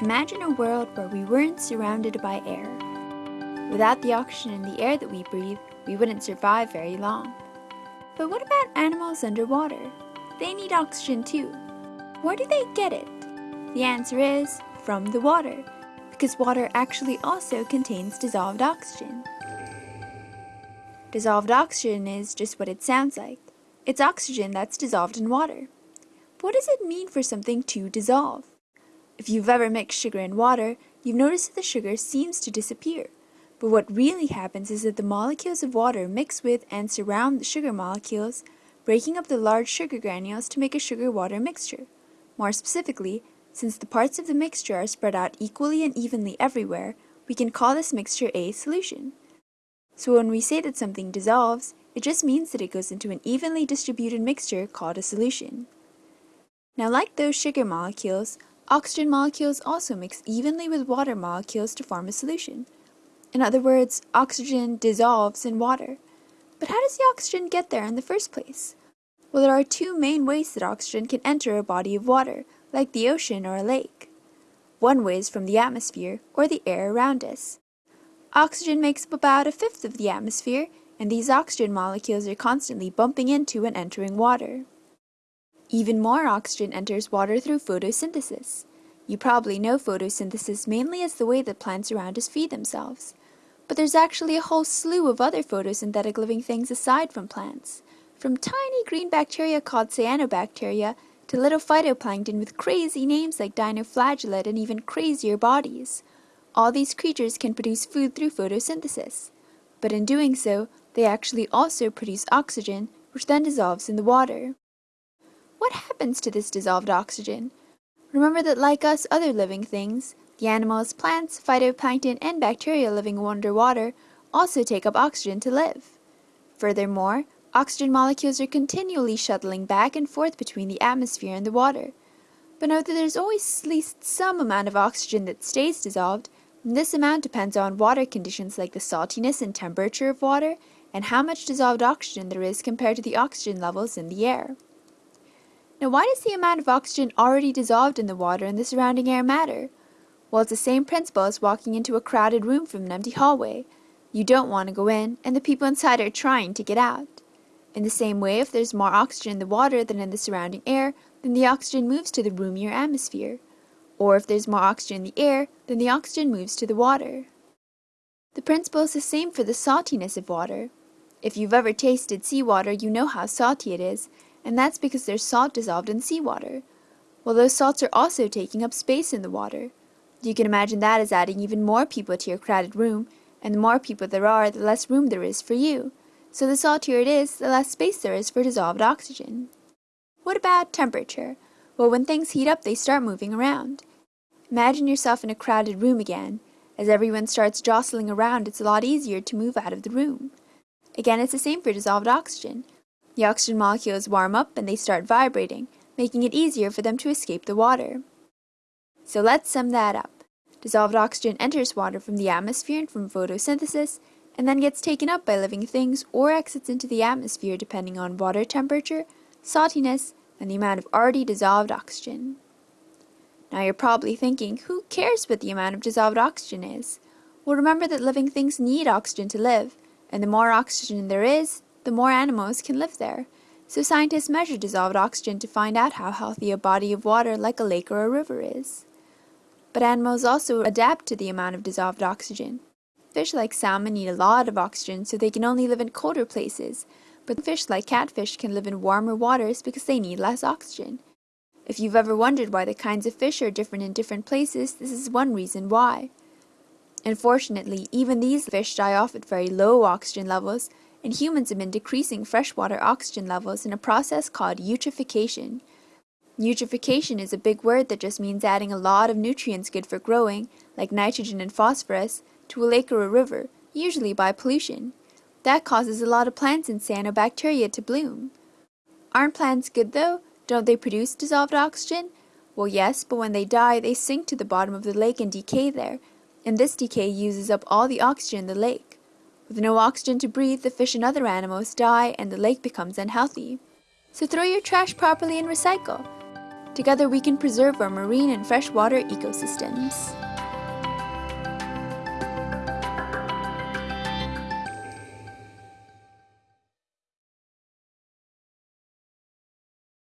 Imagine a world where we weren't surrounded by air. Without the oxygen in the air that we breathe, we wouldn't survive very long. But what about animals underwater? They need oxygen too. Where do they get it? The answer is from the water, because water actually also contains dissolved oxygen. Dissolved oxygen is just what it sounds like. It's oxygen that's dissolved in water. What does it mean for something to dissolve? If you've ever mixed sugar and water, you've noticed that the sugar seems to disappear. But what really happens is that the molecules of water mix with and surround the sugar molecules, breaking up the large sugar granules to make a sugar-water mixture. More specifically, since the parts of the mixture are spread out equally and evenly everywhere, we can call this mixture a solution. So when we say that something dissolves, it just means that it goes into an evenly distributed mixture called a solution. Now like those sugar molecules, Oxygen molecules also mix evenly with water molecules to form a solution. In other words, oxygen dissolves in water. But how does the oxygen get there in the first place? Well, there are two main ways that oxygen can enter a body of water, like the ocean or a lake. One way is from the atmosphere, or the air around us. Oxygen makes up about a fifth of the atmosphere, and these oxygen molecules are constantly bumping into and entering water. Even more oxygen enters water through photosynthesis. You probably know photosynthesis mainly as the way that plants around us feed themselves. But there's actually a whole slew of other photosynthetic living things aside from plants. From tiny green bacteria called cyanobacteria to little phytoplankton with crazy names like dinoflagellate and even crazier bodies. All these creatures can produce food through photosynthesis. But in doing so, they actually also produce oxygen, which then dissolves in the water. What happens to this dissolved oxygen? Remember that like us other living things, the animals, plants, phytoplankton, and bacteria living underwater also take up oxygen to live. Furthermore, oxygen molecules are continually shuttling back and forth between the atmosphere and the water. But note that there's always at least some amount of oxygen that stays dissolved, and this amount depends on water conditions like the saltiness and temperature of water and how much dissolved oxygen there is compared to the oxygen levels in the air. Now why does the amount of oxygen already dissolved in the water and the surrounding air matter? Well, it's the same principle as walking into a crowded room from an empty hallway. You don't want to go in, and the people inside are trying to get out. In the same way, if there's more oxygen in the water than in the surrounding air, then the oxygen moves to the roomier atmosphere. Or if there's more oxygen in the air, then the oxygen moves to the water. The principle is the same for the saltiness of water. If you've ever tasted seawater, you know how salty it is, and that's because there's salt dissolved in seawater. Well, those salts are also taking up space in the water. You can imagine that as adding even more people to your crowded room, and the more people there are, the less room there is for you. So the saltier it is, the less space there is for dissolved oxygen. What about temperature? Well, when things heat up, they start moving around. Imagine yourself in a crowded room again. As everyone starts jostling around, it's a lot easier to move out of the room. Again, it's the same for dissolved oxygen. The oxygen molecules warm up and they start vibrating, making it easier for them to escape the water. So let's sum that up. Dissolved oxygen enters water from the atmosphere and from photosynthesis, and then gets taken up by living things or exits into the atmosphere depending on water temperature, saltiness, and the amount of already dissolved oxygen. Now you're probably thinking, who cares what the amount of dissolved oxygen is? Well remember that living things need oxygen to live, and the more oxygen there is, the more animals can live there. So scientists measure dissolved oxygen to find out how healthy a body of water like a lake or a river is. But animals also adapt to the amount of dissolved oxygen. Fish like salmon need a lot of oxygen so they can only live in colder places, but fish like catfish can live in warmer waters because they need less oxygen. If you've ever wondered why the kinds of fish are different in different places, this is one reason why. Unfortunately, even these fish die off at very low oxygen levels and humans have been decreasing freshwater oxygen levels in a process called eutrophication. Eutrophication is a big word that just means adding a lot of nutrients good for growing, like nitrogen and phosphorus, to a lake or a river, usually by pollution. That causes a lot of plants and cyanobacteria to bloom. Aren't plants good though? Don't they produce dissolved oxygen? Well yes, but when they die, they sink to the bottom of the lake and decay there, and this decay uses up all the oxygen in the lake. With no oxygen to breathe, the fish and other animals die and the lake becomes unhealthy. So throw your trash properly and recycle. Together we can preserve our marine and freshwater ecosystems.